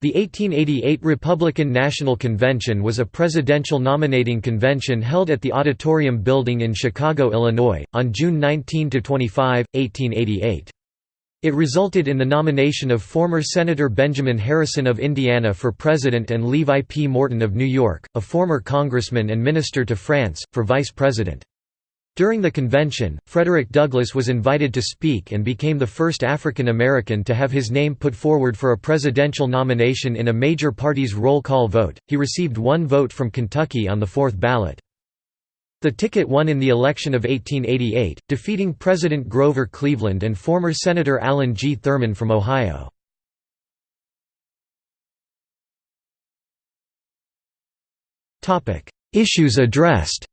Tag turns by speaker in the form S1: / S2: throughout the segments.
S1: The 1888 Republican National Convention was a presidential nominating convention held at the Auditorium Building in Chicago, Illinois, on June 19–25, 1888. It resulted in the nomination of former Senator Benjamin Harrison of Indiana for president and Levi P. Morton of New York, a former congressman and minister to France, for vice president. During the convention, Frederick Douglass was invited to speak and became the first African American to have his name put forward for a presidential nomination in a major party's roll call vote. He received one vote from Kentucky on the fourth ballot. The ticket won in the election of 1888, defeating President Grover Cleveland and former Senator Allen G. Thurman from Ohio. Issues addressed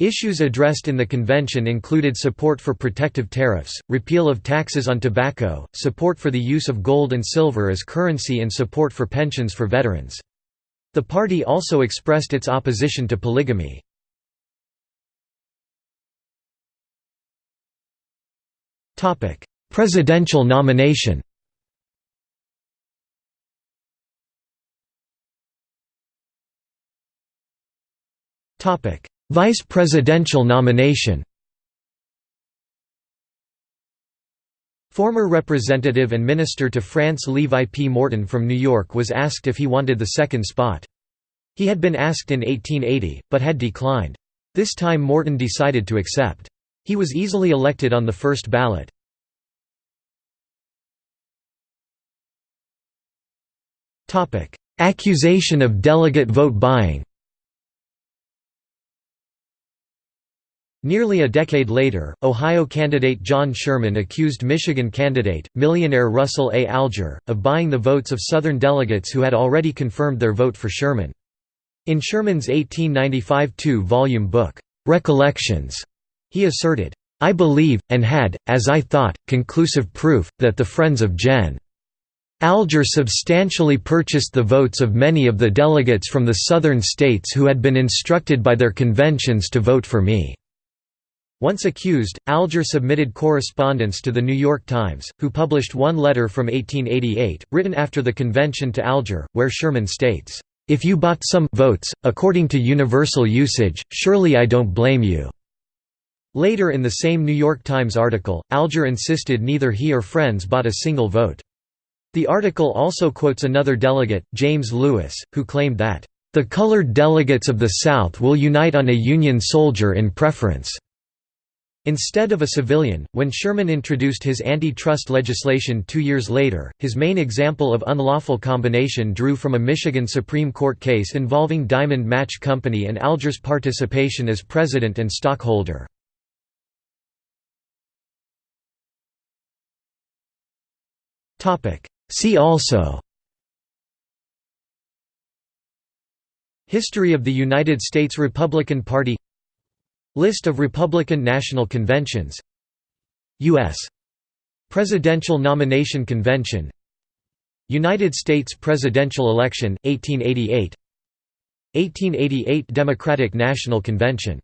S1: Issues addressed in the convention included support for protective tariffs, repeal of taxes on tobacco, support for the use of gold and silver as currency and support for pensions for veterans. The party also expressed its opposition to polygamy. Presidential nomination Topic: Vice presidential nomination Former Representative and Minister to France Levi P. Morton from New York was asked if he wanted the second spot. He had been asked in 1880, but had declined. This time Morton decided to accept. He was easily elected on the first ballot. Accusation of delegate vote buying Nearly a decade later, Ohio candidate John Sherman accused Michigan candidate, millionaire Russell A. Alger, of buying the votes of Southern delegates who had already confirmed their vote for Sherman. In Sherman's 1895 two-volume book, "'Recollections", he asserted, "'I believe, and had, as I thought, conclusive proof, that the friends of Gen. Alger substantially purchased the votes of many of the delegates from the Southern states who had been instructed by their conventions to vote for me.' Once accused, Alger submitted correspondence to The New York Times, who published one letter from 1888, written after the convention to Alger, where Sherman states, "'If you bought some votes, according to universal usage, surely I don't blame you.'" Later in the same New York Times article, Alger insisted neither he or friends bought a single vote. The article also quotes another delegate, James Lewis, who claimed that, "...the colored delegates of the South will unite on a Union soldier in preference." Instead of a civilian, when Sherman introduced his anti-trust legislation two years later, his main example of unlawful combination drew from a Michigan Supreme Court case involving Diamond Match Company and Alger's participation as president and stockholder. See also History of the United States Republican Party List of Republican National Conventions. U.S. Presidential Nomination Convention. United States presidential election, 1888 1888 Democratic National Convention